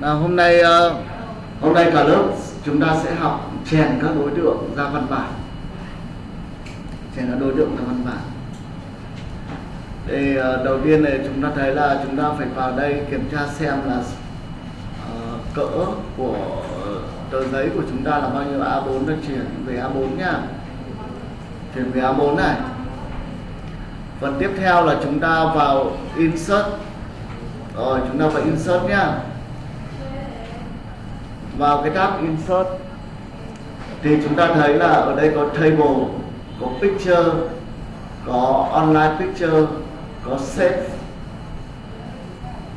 Nào hôm nay uh, hôm nay cả lớp chúng ta sẽ học chèn các đối tượng ra văn bản. Chèn các đối tượng ra văn bản. Thì uh, đầu tiên này chúng ta thấy là chúng ta phải vào đây kiểm tra xem là uh, cỡ của tờ giấy của chúng ta là bao nhiêu A4 ta chuyển về A4 nhá. Chuyển về A4 này. Phần tiếp theo là chúng ta vào insert. Rồi chúng ta vào insert nhá vào cái tab insert thì chúng ta thấy là ở đây có table, có picture, có online picture, có save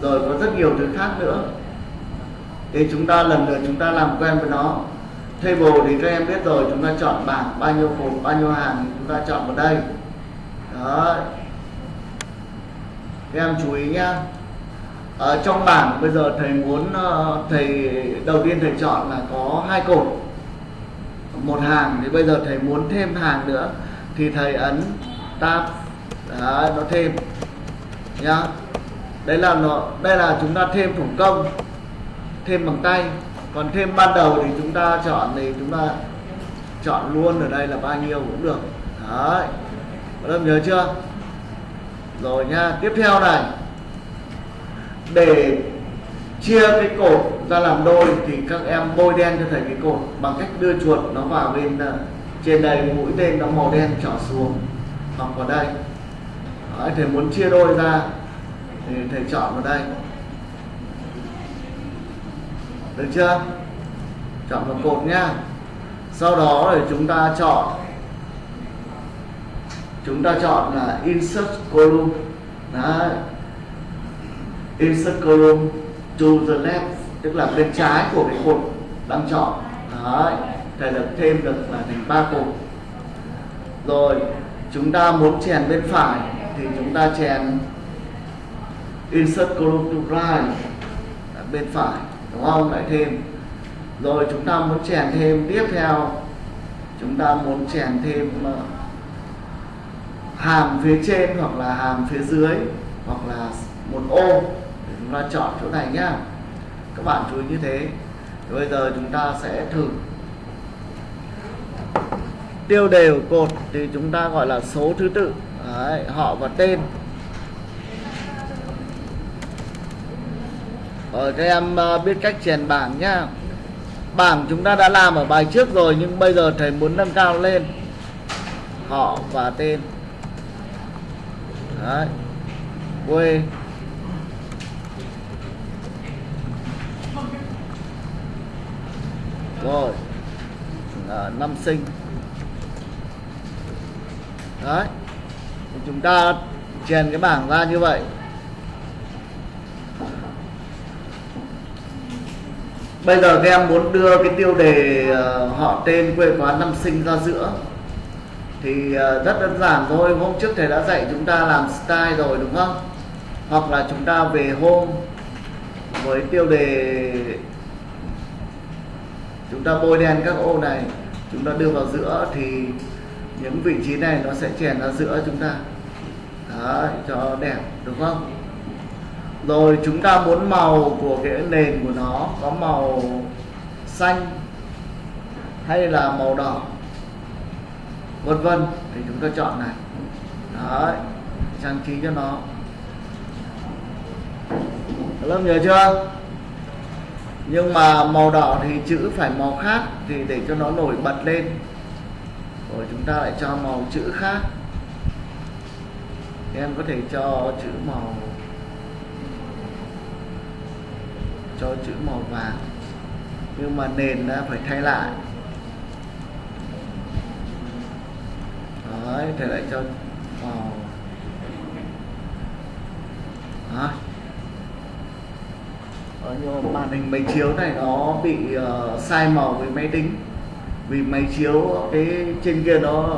rồi có rất nhiều thứ khác nữa. Thì chúng ta lần lượt chúng ta làm quen với nó. Table thì các em biết rồi, chúng ta chọn bảng bao nhiêu cột, bao nhiêu hàng chúng ta chọn vào đây. Đó. Các em chú ý nhá ở trong bảng bây giờ thầy muốn ờ, thầy đầu tiên thầy chọn là có hai cột. Một hàng thì bây giờ thầy muốn thêm hàng nữa thì thầy ấn tab Đấy, nó thêm nhá. Đấy là nó đây là chúng ta thêm thủ công thêm bằng tay. Còn thêm ban đầu thì chúng ta chọn thì chúng ta chọn luôn ở đây là bao nhiêu cũng được. Đấy. Các em nhớ chưa? Rồi nha tiếp theo này để chia cái cột ra làm đôi thì các em bôi đen cho thầy cái cột bằng cách đưa chuột nó vào bên ờ, trên đây mũi tên nó màu đen trỏ xuống. Hoặc vào đây. Đấy, thầy muốn chia đôi ra thì thầy chọn vào đây. Được chưa? Chọn vào cột nhá. Sau đó thì chúng ta chọn. Chúng ta chọn là insert column. Đấy insert column to the left tức là bên trái của cái cột đang chọn Đấy, thầy được thêm được là thành ba cột. Rồi chúng ta muốn chèn bên phải thì chúng ta chèn insert column to right bên phải đúng không? Lại thêm. Rồi chúng ta muốn chèn thêm tiếp theo. Chúng ta muốn chèn thêm uh, hàm phía trên hoặc là hàm phía dưới hoặc là một ô chúng ta chọn chỗ này nhá. Các bạn chú ý như thế. Thì bây giờ chúng ta sẽ thử. Tiêu đều cột thì chúng ta gọi là số thứ tự. Đấy, họ và tên. Ở các em ờ, biết cách chèn bảng nhá. Bảng chúng ta đã làm ở bài trước rồi nhưng bây giờ thầy muốn nâng cao lên. Họ và tên. Đấy. quê. Rồi. À, năm sinh. Đấy. Thì chúng ta chèn cái bảng ra như vậy. Bây giờ các em muốn đưa cái tiêu đề ờ, họ tên quê quán năm sinh ra giữa. Thì ờ, rất đơn giản thôi hôm trước thầy đã dạy chúng ta làm style rồi đúng không? Hoặc là chúng ta về hôm với tiêu đề chúng ta bôi đen các ô này chúng ta đưa vào giữa thì những vị trí này nó sẽ chèn ra giữa chúng ta. Đấy, cho đẹp đúng không? Rồi chúng ta muốn màu của cái nền của nó có màu xanh hay là màu đỏ vân vân thì chúng ta chọn này. Đấy trang trí cho nó. Lớp nhớ chưa? Nhưng mà màu đỏ thì chữ phải màu khác thì để cho nó nổi bật lên. Rồi chúng ta lại cho màu chữ khác. Em có thể cho chữ màu, cho chữ màu vàng. Nhưng mà nền đã phải thay lại. Đấy thì lại cho màu. Đó Ờ, nhưng mà màn hình máy chiếu này nó bị uh, sai màu với máy tính. Vì máy chiếu cái trên kia nó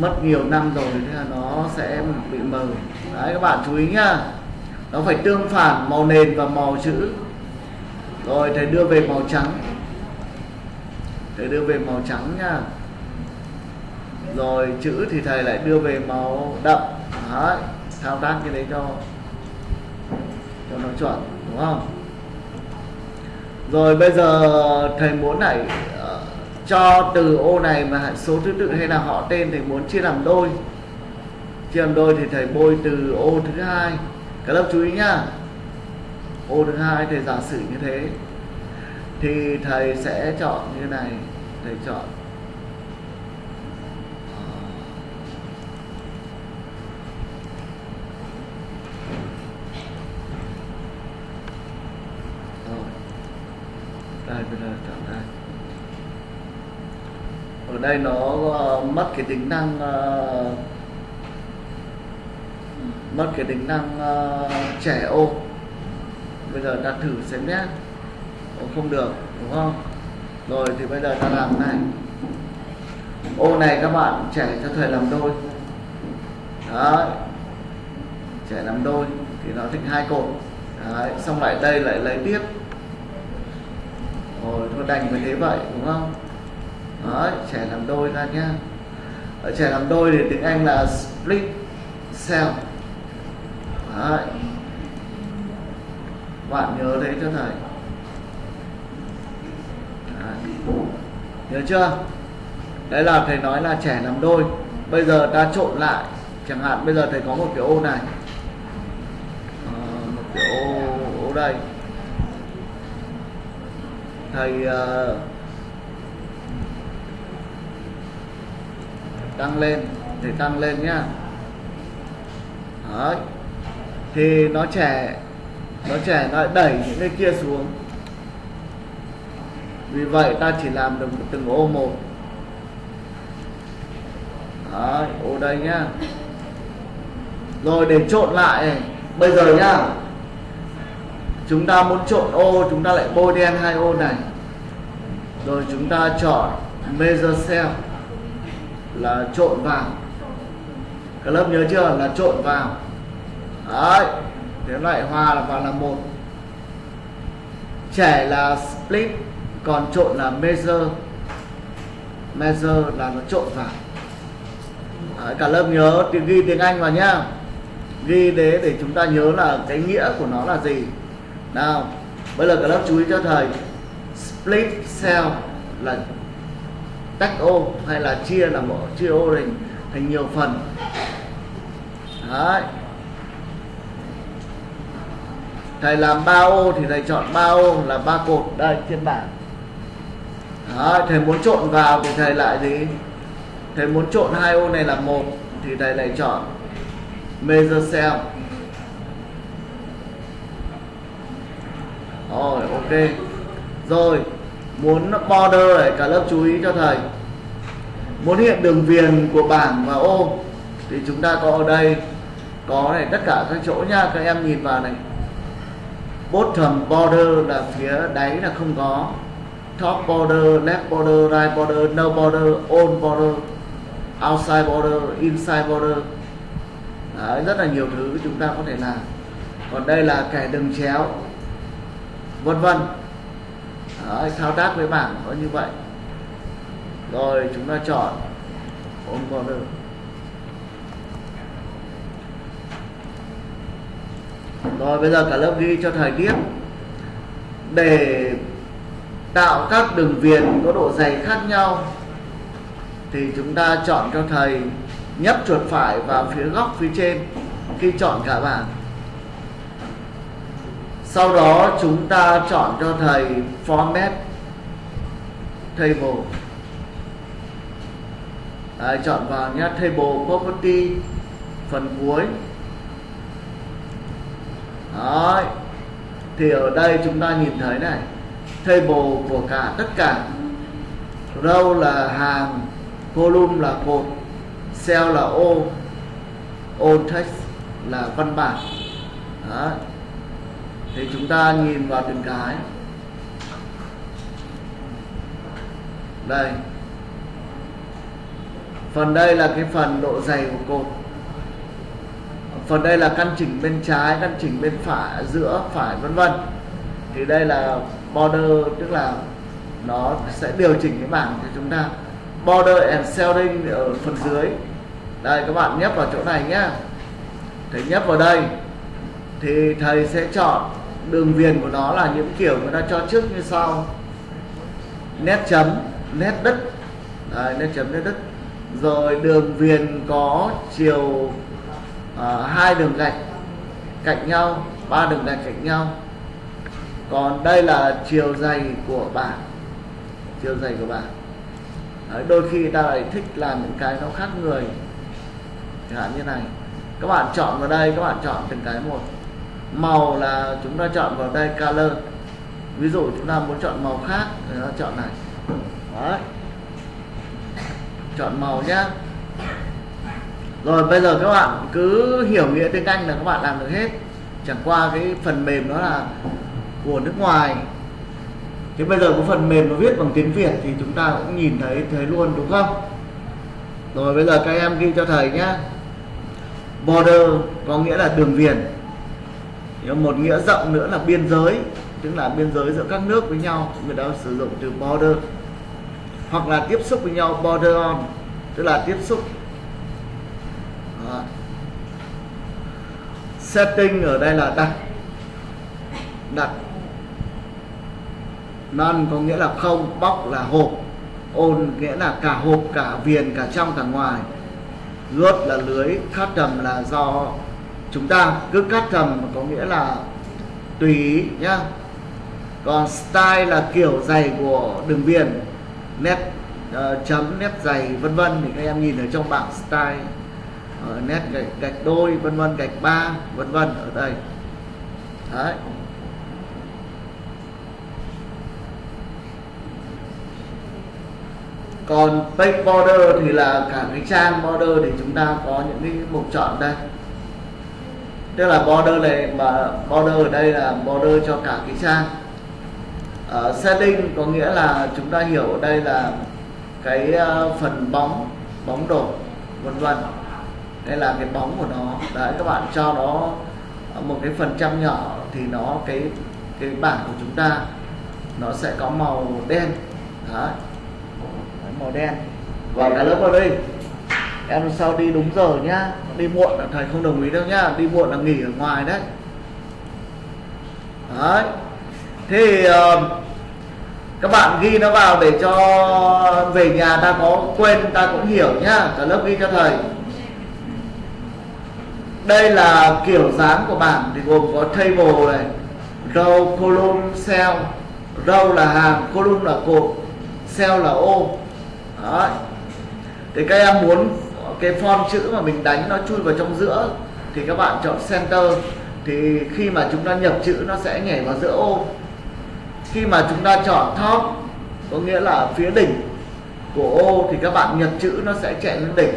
mất nhiều năm rồi thế là nó sẽ bị mờ. Đấy các bạn chú ý nhá. Nó phải tương phản màu nền và màu chữ. Rồi thầy đưa về màu trắng. Thầy đưa về màu trắng nha rồi chữ thì thầy lại đưa về màu đậm. Đấy thao tác cái đấy cho cho nó chuẩn đúng không? Rồi bây giờ thầy muốn này uh, ờ, cho từ ô này mà số thứ tự hay là họ tên thầy muốn chia làm đôi. Chia làm đôi thì thầy bôi từ ô thứ hai. Các lớp chú ý nhá. Ô thứ hai thầy giả sử như thế. Thì thầy sẽ chọn như này. Thầy chọn đây bây giờ chọn đây ở đây nó uh, mất cái tính năng uh, mất cái tính năng uh, trẻ ô. Bây giờ ta thử xem nhé ô, không được đúng không? Rồi thì bây giờ ta làm này. Ô này các bạn trẻ cho thầy làm đôi. Đấy. Trẻ làm đôi thì nó thành hai cột. Đấy xong lại đây lại lấy tiếp. Rồi thôi đành với thế vậy đúng không? Đấy trẻ làm đôi ra nhá. Ở trẻ làm đôi thì tiếng anh là split cell. Đấy. Bạn nhớ thế cho thầy. Đấy. nhớ chưa? Đấy là thầy nói là trẻ làm đôi. Bây giờ ta trộn lại chẳng hạn bây giờ thầy có một cái ô này. À, một cái ô ô đây. Thầy uh, tăng lên để tăng lên nhá. Đấy. thì nó trẻ nó trẻ nó đẩy những cái kia xuống. Vì vậy ta chỉ làm được từng ô một. Đấy, ô đây nhá. Rồi để trộn lại. Bây giờ nhá. Chúng ta muốn trộn ô chúng ta lại bôi đen hai ô này. Rồi chúng ta chọn measure cell là trộn vào. Các lớp nhớ chưa? Là trộn vào. Đấy. Thế lại hòa là vào là một. Trẻ là split còn trộn là measure. Measure là nó trộn vào. Đấy, cả lớp nhớ ghi tiếng anh vào nhá. Ghi để để chúng ta nhớ là cái nghĩa của nó là gì. Nào bây giờ cả lớp chú ý cho thầy. Split cell là tách ô hay là chia là một chia ô thành thành nhiều phần. Đấy. Thầy làm ba ô thì thầy chọn ba ô là ba cột đây trên bảng. Đấy, thầy muốn trộn vào thì thầy lại gì? Thầy muốn trộn hai ô này là một thì thầy lại chọn measure cell. Rồi ok. Rồi muốn border này cả lớp chú ý cho thầy. Muốn hiện đường viền của bảng và ô thì chúng ta có ở đây. Có này tất cả các chỗ nha các em nhìn vào này. Bottom border là phía đáy là không có. Top border left border right border no border on border outside border inside border. Đấy, rất là nhiều thứ chúng ta có thể làm. Còn đây là kẻ đường chéo vân vân. Đấy, thao tác với bảng có như vậy. Rồi chúng ta chọn. On border rồi bây giờ cả lớp ghi cho thầy biết để tạo các đường viền có độ dày khác nhau thì chúng ta chọn cho thầy nhấp chuột phải vào phía góc phía trên khi chọn cả bảng sau đó chúng ta chọn cho thầy format table Đấy, chọn vào nhé table property phần cuối Đấy. thì ở đây chúng ta nhìn thấy này table của cả tất cả row là hàng column là cột cell là ô ô text là văn bản Đấy thì chúng ta nhìn vào từng cái. Đây. Phần đây là cái phần độ dày của cột. Phần đây là căn chỉnh bên trái, căn chỉnh bên phải, giữa, phải, vân vân. Thì đây là border, tức là nó sẽ điều chỉnh cái bảng cho chúng ta. Border and shading ở phần dưới. Đây, các bạn nhấp vào chỗ này nhé thầy nhấp vào đây. Thì thầy sẽ chọn đường viền của nó là những kiểu người ta cho trước như sau. Nét chấm nét đất. Đấy, nét chấm nét đất. Rồi đường viền có chiều hai hai đường gạch cạnh nhau ba đường gạch cạnh nhau. Còn đây là chiều dày của bảng. Chiều dày của bảng. Đấy, đôi khi ta lại thích làm những cái nó khác người. Chẳng hạn như này. Các bạn chọn vào đây các bạn chọn từng cái một màu là chúng ta chọn vào đây color. Ví dụ chúng ta muốn chọn màu khác thì ta chọn này. Đấy. chọn màu nhá. Rồi bây giờ các bạn cứ hiểu nghĩa tiếng Anh là các bạn làm được hết. Chẳng qua cái phần mềm đó là của nước ngoài. Thế bây giờ có phần mềm nó viết bằng tiếng Việt thì chúng ta cũng nhìn thấy thấy luôn, đúng không? Rồi bây giờ các em ghi cho thầy nhé border có nghĩa là đường viền một nghĩa rộng nữa là biên giới, tức là biên giới giữa các nước với nhau, người ta sử dụng từ border, hoặc là tiếp xúc với nhau border on, tức là tiếp xúc. Đó. setting ở đây là đặt. Đặt. Non có nghĩa là không box là hộp. Ôn nghĩa là cả hộp, cả viền, cả trong, cả ngoài. Gớt là lưới khát trầm là do chúng ta cứ cắt thầm có nghĩa là tùy ý nhá. Còn style là kiểu dày của đường viền nét uh, chấm nét dày vân vân thì các em nhìn ở trong bảng style. Uh, nét gạch, gạch đôi vân vân gạch ba vân vân ở đây. Đấy. Còn page border thì là cả cái trang border thì chúng ta có những cái mục chọn đây tức là border này mà border ở đây là border cho cả cái trang. Uh, setting có nghĩa là chúng ta hiểu ở đây là cái uh, phần bóng bóng đổ vân vân. Đây là cái bóng của nó. Đấy các bạn cho nó một cái phần trăm nhỏ thì nó cái cái bảng của chúng ta nó sẽ có màu đen. Đấy. Màu đen. Và cả lớp vào đây em sao đi đúng giờ nhá. Đi muộn là thầy không đồng ý đâu nhá. Đi muộn là nghỉ ở ngoài đấy. Đấy. Thì uh, các bạn ghi nó vào để cho về nhà ta có quên ta cũng hiểu nhá. Cả lớp ghi cho thầy. Đây là kiểu dáng của bảng thì gồm có table này row column cell. Row là hàng column là cột cell là ô. Đấy. thì các em muốn cái form chữ mà mình đánh nó chui vào trong giữa thì các bạn chọn center, thì khi mà chúng ta nhập chữ nó sẽ nhảy vào giữa ô. Khi mà chúng ta chọn top, có nghĩa là phía đỉnh của ô thì các bạn nhập chữ nó sẽ chạy lên đỉnh.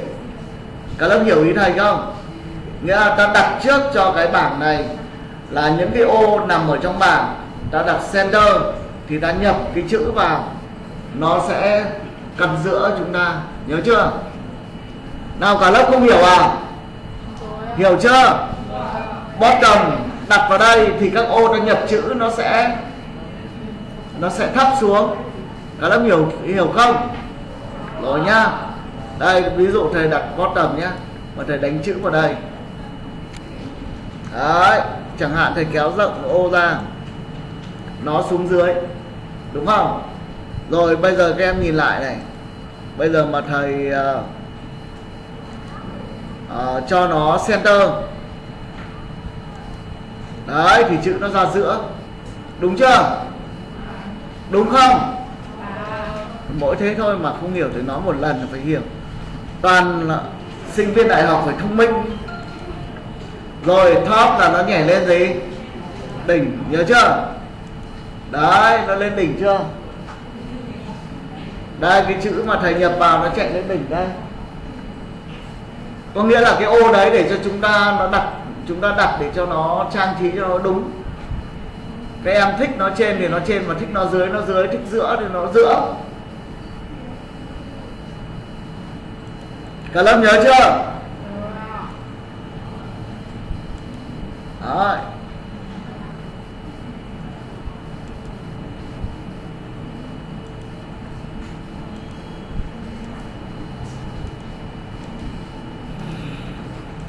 Các lớp hiểu ý thầy không? Nghĩa là ta đặt trước cho cái bảng này là những cái ô nằm ở trong bảng, ta đặt center thì ta nhập cái chữ vào, nó sẽ cắt giữa chúng ta. Nhớ chưa? Nào cả lớp không hiểu à? Hiểu chưa? Bottom đặt vào đây thì các ô ta nhập chữ nó sẽ nó sẽ thấp xuống. Cả lớp hiểu hiểu không? Rồi nhá. Đây ví dụ thầy đặt bottom nhá mà thầy đánh chữ vào đây. Đấy chẳng hạn thầy kéo rộng ô ra nó xuống dưới đúng không? Rồi bây giờ các em nhìn lại này. Bây giờ mà thầy uh, uh, cho nó center. Đấy thì chữ nó ra giữa. Đúng chưa? Đúng không? Mỗi thế thôi mà không hiểu thì nói một lần là phải hiểu. Toàn là sinh viên đại học phải thông minh. Rồi top là nó nhảy lên gì? Đỉnh nhớ chưa? Đấy nó lên đỉnh chưa? Đây cái chữ mà thầy nhập vào nó chạy lên đỉnh đây có nghĩa là cái ô đấy để cho chúng ta nó đặt chúng ta đặt để cho nó trang trí cho nó đúng. Các em thích nó trên thì nó trên mà thích nó dưới nó dưới thích giữa thì nó giữa. Cả lớp nhớ chưa? Đấy.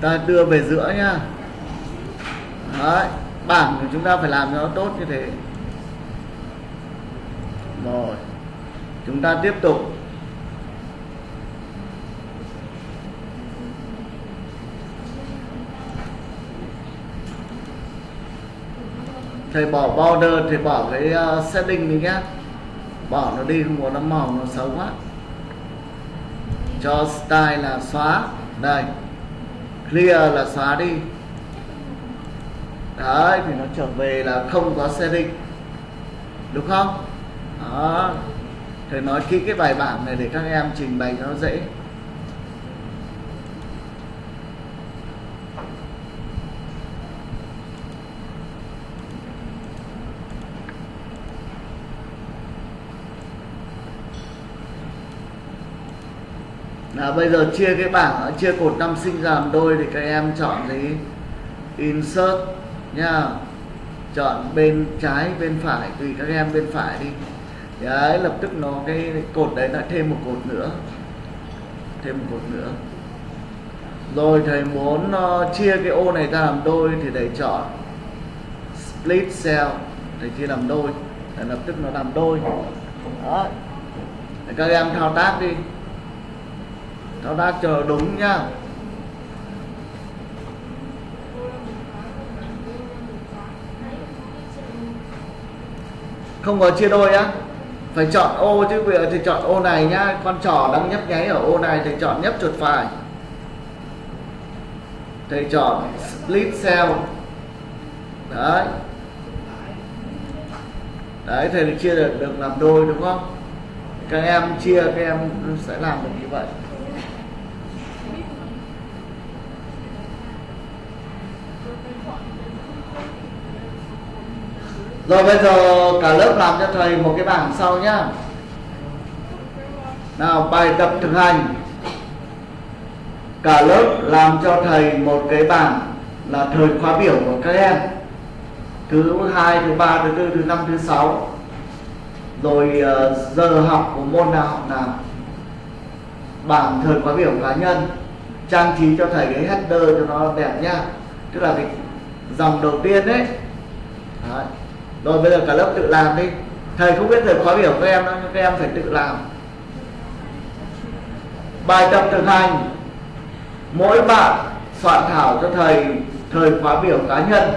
Ta đưa về giữa nhá. Đấy. bảng của chúng ta phải làm cho nó tốt như thế. Rồi chúng ta tiếp tục. Thầy bỏ border thầy bỏ cái uh, setting đi nhé. bỏ nó đi không có nó màu nó xấu quá. Cho style là xóa. Đây clear là xóa đi. Đấy, thì nó trở về là không có setting. Đúng không? Đó. Thầy nói kỹ cái bài bản này để các em trình bày cho nó dễ. Đó, bây giờ chia cái bảng chia cột năm sinh ra làm đôi thì các em chọn gì insert nha. Chọn bên trái bên phải tùy các em bên phải đi. Đấy lập tức nó cái cột đấy đã thêm một cột nữa. Thêm một cột nữa. Rồi thầy muốn uh, chia cái ô này ra làm đôi thì thầy chọn split cell. Thầy chia làm đôi. Để lập tức nó làm đôi. Đó để các em thao tác đi thao tác chờ đúng nhá không có chia đôi á. Phải chọn ô chứ bây giờ thì chọn ô này nhá con trò đang nhấp nháy ở ô này thì chọn nhấp chuột phải. Thầy chọn split cell. Đấy. Đấy thầy chia được, được làm đôi đúng không? Các em chia các em sẽ làm được như vậy. Rồi bây giờ cả lớp làm cho thầy một cái bảng sau nhá. Nào bài tập thực hành. Cả lớp làm cho thầy một cái bảng là thời khóa biểu của các em. Thứ hai, thứ ba, thứ tư, thứ năm, thứ sáu. Rồi ờ, giờ học của môn nào học nào? Bảng thời khóa biểu cá nhân. Trang trí cho thầy cái header cho nó đẹp nhá. Tức là cái dòng đầu tiên đấy Đấy rồi bây giờ cả lớp tự làm đi. Thầy không biết thầy khóa biểu các em đâu nhưng các em phải tự làm. Bài tập thực hành. Mỗi bạn soạn thảo cho thầy thời khóa biểu cá nhân.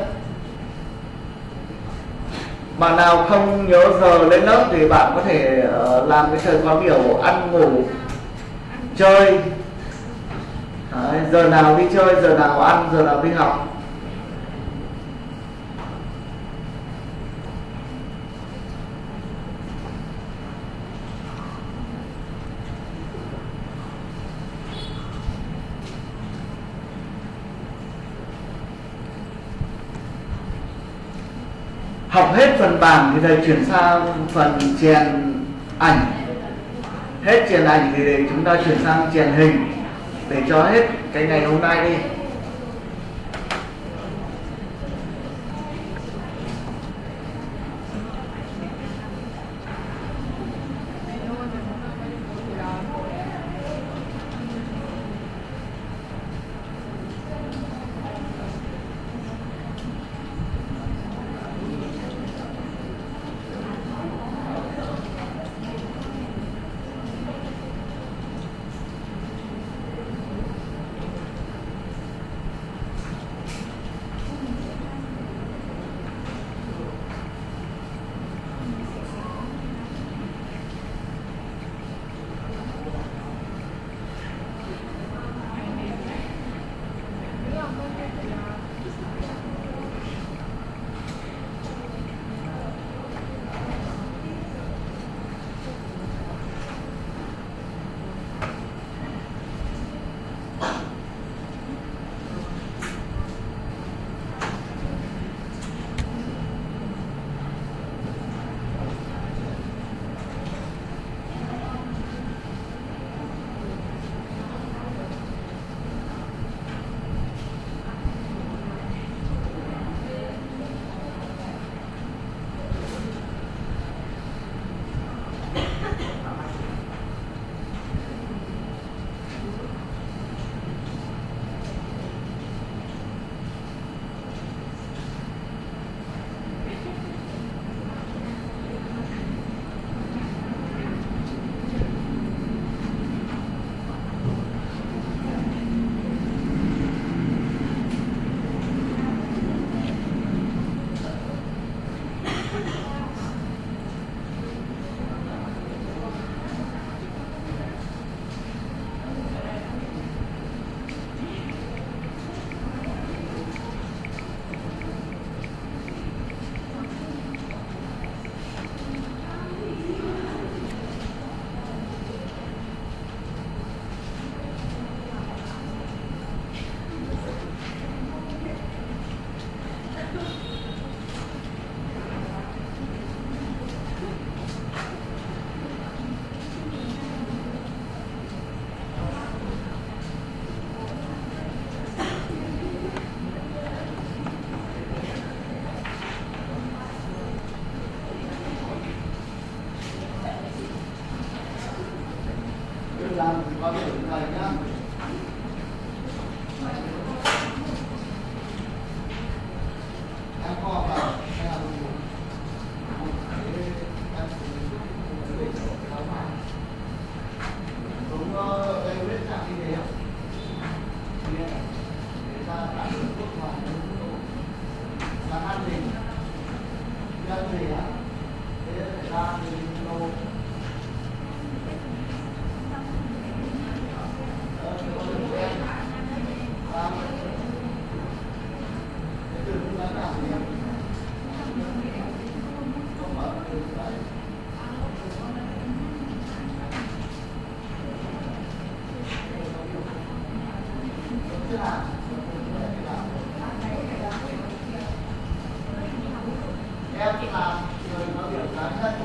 Bạn nào không nhớ giờ lên lớp thì bạn có thể ờ, làm cái thời khóa biểu ăn ngủ chơi. Đấy, giờ nào đi chơi giờ nào ăn giờ nào đi học. Học hết phần bảng thì thầy chuyển sang phần chèn ảnh. Hết chèn ảnh thì để chúng ta chuyển sang chèn hình để cho hết cái ngày hôm nay đi. làm qua cái thầy nhá em là người có biểu cá nhân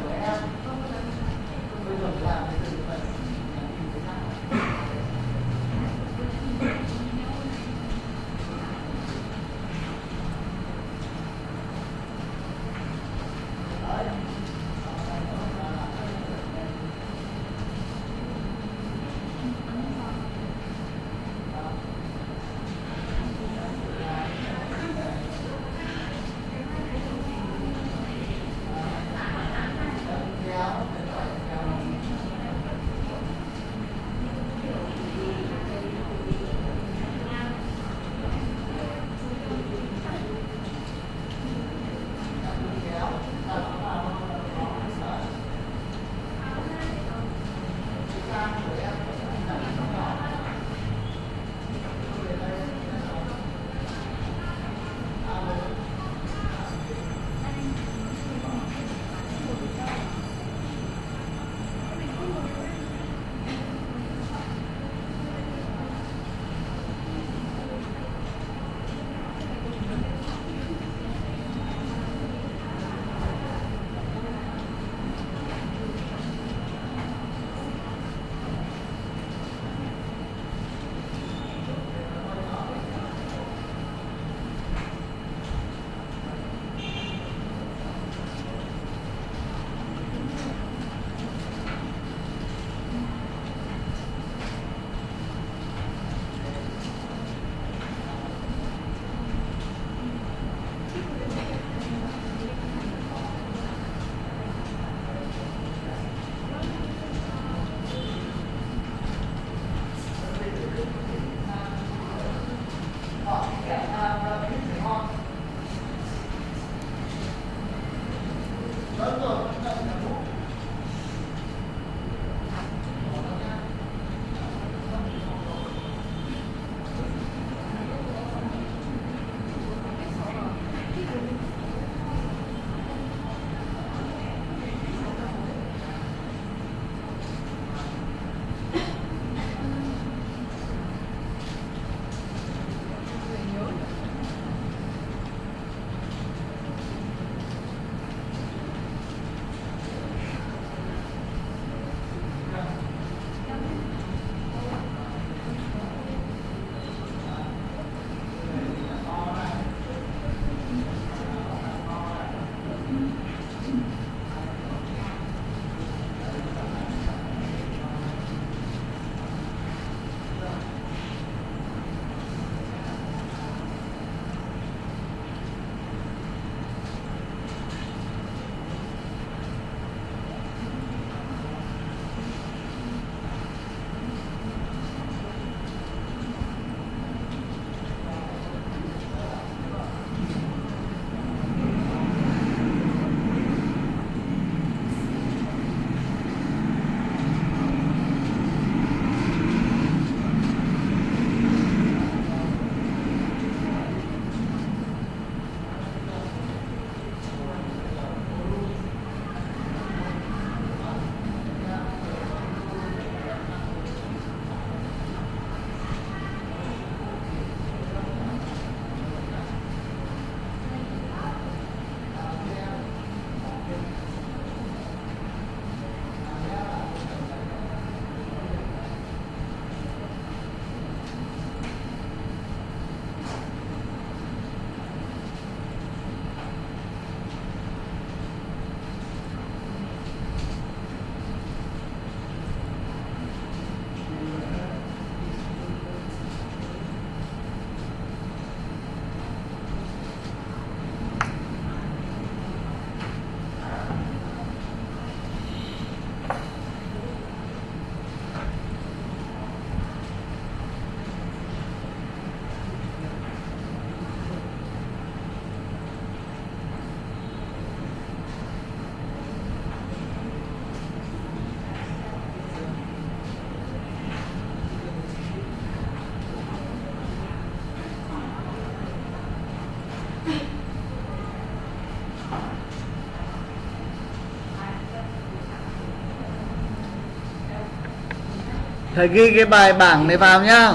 thầy ghi cái bài bảng này vào nhá.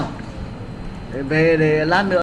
Để về để lát nữa